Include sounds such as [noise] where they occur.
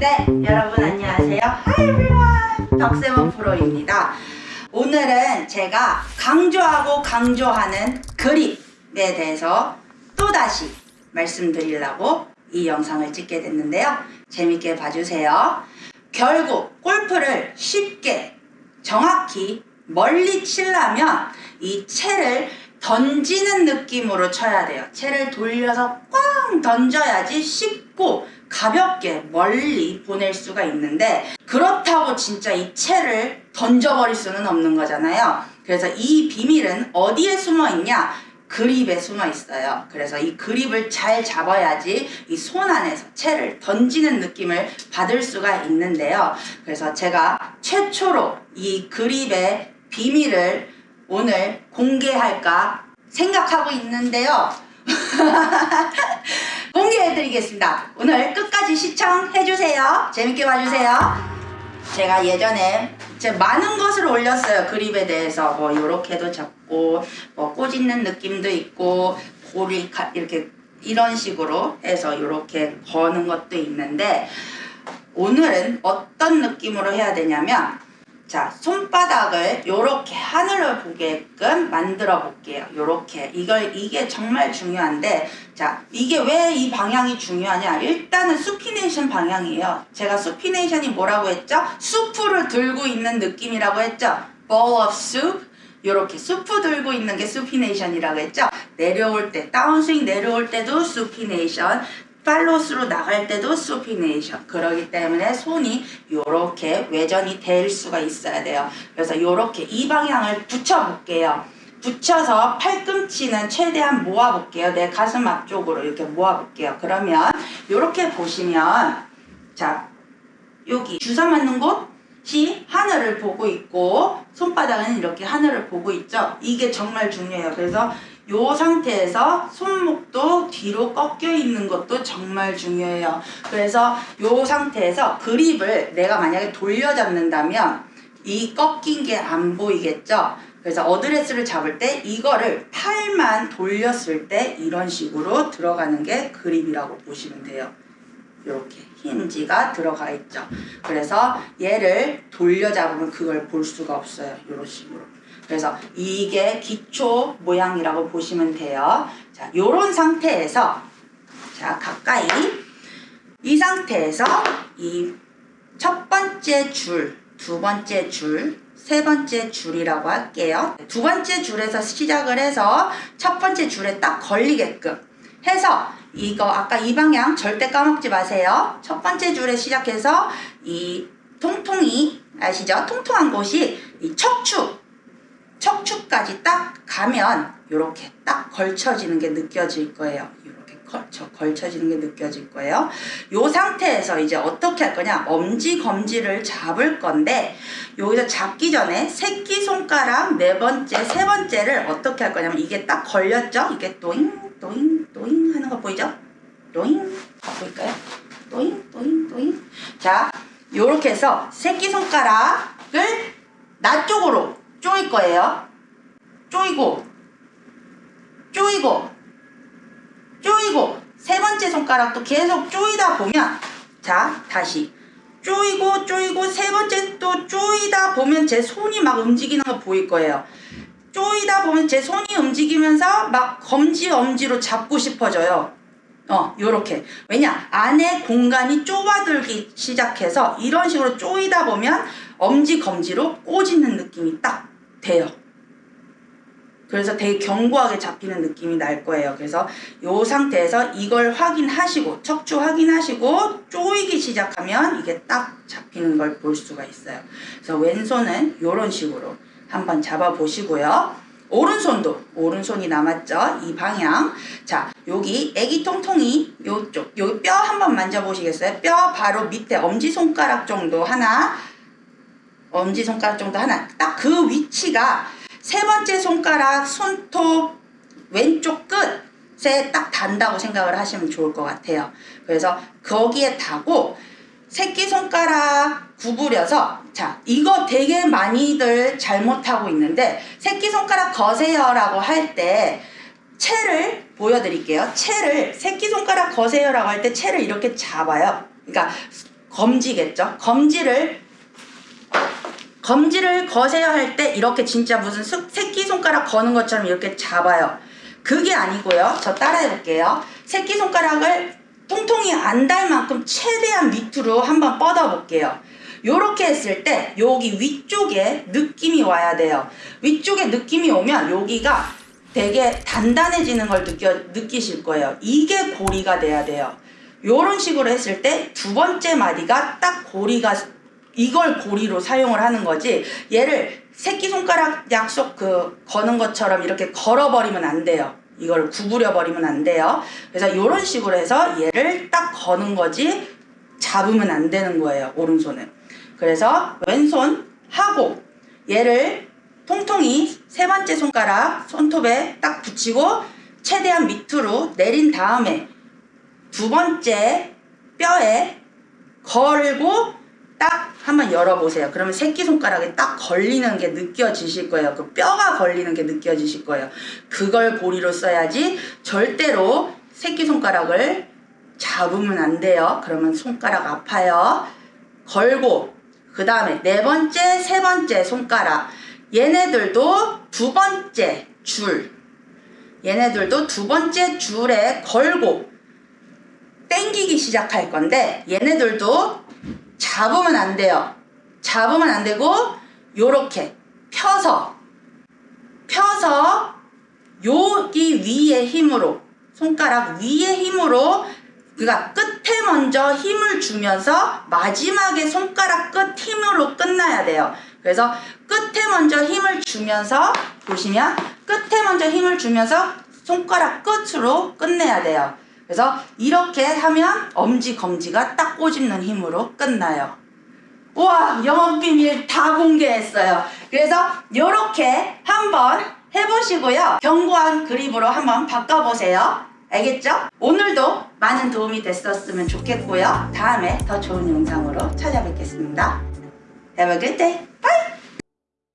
네, 여러분 안녕하세요. Hi everyone. 덕세븐 프로입니다. 오늘은 제가 강조하고 강조하는 그립에 대해서 또다시 말씀드리려고 이 영상을 찍게 됐는데요. 재밌게 봐주세요. 결국 골프를 쉽게 정확히 멀리 치려면 이 채를 던지는 느낌으로 쳐야 돼요. 채를 돌려서 꽝 던져야지 쉽 고 가볍게 멀리 보낼 수가 있는데 그렇다고 진짜 이 채를 던져버릴 수는 없는 거잖아요. 그래서 이 비밀은 어디에 숨어 있냐? 그립에 숨어 있어요. 그래서 이 그립을 잘 잡아야지 이 손 안에서 채를 던지는 느낌을 받을 수가 있는데요. 그래서 제가 최초로 이 그립의 비밀을 오늘 공개할까 생각하고 있는데요. [laughs] 공개해드리겠습니다. 오늘 끝까지 시청해주세요. 재밌게 봐주세요. 제가 예전에 제 많은 것을 올렸어요. 그립에 대해서 뭐 요렇게도 잡고 뭐 꼬집는 느낌도 있고 볼이 이렇게 이런 식으로 해서 이렇게 거는 것도 있는데 오늘은 어떤 느낌으로 해야 되냐면 자 손바닥을 이렇게 하늘을 보게끔 만들어 볼게요. 요렇게. 이걸 이게 정말 중요한데 자 이게 왜 이 방향이 중요하냐? 일단은 수피네이션 방향이에요. 제가 수피네이션이 뭐라고 했죠? 수프를 들고 있는 느낌이라고 했죠? bowl of soup. 요렇게 수프 들고 있는 게 수피네이션이라고 했죠? 내려올 때 다운스윙 내려올 때도 수피네이션 팔로스로 나갈 때도 수피네이션. 그러기 때문에 손이 이렇게 외전이 될 수가 있어야 돼요. 그래서 이렇게 이 방향을 붙여 볼게요. 붙여서 팔꿈치는 최대한 모아 볼게요. 내 가슴 앞쪽으로 이렇게 모아 볼게요. 그러면 이렇게 보시면 자 여기 주사 맞는 곳이 하늘을 보고 있고 손바닥은 이렇게 하늘을 보고 있죠? 이게 정말 중요해요. 그래서 이 상태에서 손목도 뒤로 꺾여 있는 것도 정말 중요해요. 그래서 이 상태에서 그립을 내가 만약에 돌려 잡는다면 이 꺾인 게 안 보이겠죠? 그래서 어드레스를 잡을 때 이거를 팔만 돌렸을 때 이런 식으로 들어가는 게 그립이라고 보시면 돼요. 이렇게 힌지가 들어가 있죠. 그래서 얘를 돌려 잡으면 그걸 볼 수가 없어요. 이런 식으로. 그래서 이게 기초 모양이라고 보시면 돼요. 자, 요런 상태에서 자, 가까이 이 상태에서 이 첫 번째 줄, 두 번째 줄, 세 번째 줄이라고 할게요. 두 번째 줄에서 시작을 해서 첫 번째 줄에 딱 걸리게끔 해서 이거 아까 이 방향 절대 까먹지 마세요. 첫 번째 줄에 시작해서 이 통통이 아시죠? 통통한 곳이 이 척추 척추까지 딱 가면 이렇게 딱 걸쳐지는 게 느껴질 거예요. 이렇게 걸쳐, 걸쳐지는 게 느껴질 거예요. 이 상태에서 이제 어떻게 할 거냐 엄지 검지를 잡을 건데 여기서 잡기 전에 새끼손가락 네 번째 세 번째를 어떻게 할 거냐면 이게 딱 걸렸죠? 이게 또잉 또잉 또잉 하는 거 보이죠? 또잉 다 보일까요? 또잉 또잉 또잉 자 요렇게 해서 새끼손가락을 나 쪽으로 쪼일 거예요. 쪼이고 쪼이고 쪼이고 세 번째 손가락도 계속 쪼이다 보면 자 다시 쪼이고 쪼이고 세 번째 또 쪼이다 보면 제 손이 막 움직이는 거 보일 거예요. 쪼이다 보면 제 손이 움직이면서 막 검지 엄지로 잡고 싶어져요. 어 요렇게 왜냐 안에 공간이 좁아들기 시작해서 이런 식으로 쪼이다 보면 엄지 검지로 꼬집는 느낌이 딱 돼요. 그래서 되게 견고하게 잡히는 느낌이 날 거예요. 그래서 이 상태에서 이걸 확인하시고 척추 확인하시고 쪼이기 시작하면 이게 딱 잡히는 걸 볼 수가 있어요. 그래서 왼손은 이런 식으로 한번 잡아 보시고요. 오른손도 오른손이 남았죠 이 방향 자 여기 애기 통통이 요쪽 여기 뼈 한번 만져보시겠어요 뼈 바로 밑에 엄지손가락 정도 하나 엄지손가락 정도 하나. 딱 그 위치가 세 번째 손가락 손톱 왼쪽 끝에 딱 단다고 생각을 하시면 좋을 것 같아요. 그래서 거기에 다고 새끼손가락 구부려서 자 이거 되게 많이들 잘못하고 있는데 새끼손가락 거세요 라고 할 때 채를 보여드릴게요. 채를 새끼손가락 거세요 라고 할 때 채를 이렇게 잡아요. 그러니까 검지겠죠. 검지를 검지를 거세요 할 때 이렇게 진짜 무슨 스- 새끼손가락 거는 것처럼 이렇게 잡아요. 그게 아니고요. 저 따라해 볼게요. 새끼손가락을 통통이 안달 만큼 최대한 밑으로 한번 뻗어 볼게요. 요렇게 했을 때 여기 위쪽에 느낌이 와야 돼요. 위쪽에 느낌이 오면 여기가 되게 단단해지는 걸 느껴, 느끼실 거예요. 이게 고리가 돼야 돼요. 요런 식으로 했을 때 두 번째 마디가 딱 고리가 이걸 고리로 사용을 하는 거지 얘를 새끼손가락 약속 그 거는 것처럼 이렇게 걸어버리면 안 돼요. 이걸 구부려 버리면 안 돼요. 그래서 이런 식으로 해서 얘를 딱 거는 거지 잡으면 안 되는 거예요 오른손은. 그래서 왼손 하고 얘를 통통이 세 번째 손가락 손톱에 딱 붙이고 최대한 밑으로 내린 다음에 두 번째 뼈에 걸고 딱 한번 열어보세요. 그러면 새끼손가락에 딱 걸리는 게 느껴지실 거예요. 그 뼈가 걸리는 게 느껴지실 거예요. 그걸 고리로 써야지 절대로 새끼손가락을 잡으면 안 돼요. 그러면 손가락 아파요. 걸고 그 다음에 네 번째, 세 번째 손가락 얘네들도 두 번째 줄 얘네들도 두 번째 줄에 걸고 땡기기 시작할 건데 얘네들도 잡으면 안 돼요. 잡으면 안 되고 요렇게 펴서 펴서 여기 위에 힘으로 손가락 위에 힘으로 그니까 끝에 먼저 힘을 주면서 마지막에 손가락 끝 힘으로 끝나야 돼요. 그래서 끝에 먼저 힘을 주면서 보시면 끝에 먼저 힘을 주면서 손가락 끝으로 끝내야 돼요. 그래서 이렇게 하면 엄지 검지가 딱 꼬집는 힘으로 끝나요. 우와 영업 비밀 다 공개했어요. 그래서 이렇게 한번 해보시고요. 견고한 그립으로 한번 바꿔보세요. 알겠죠? 오늘도 많은 도움이 됐었으면 좋겠고요. 다음에 더 좋은 영상으로 찾아뵙겠습니다. Have a good day. Bye!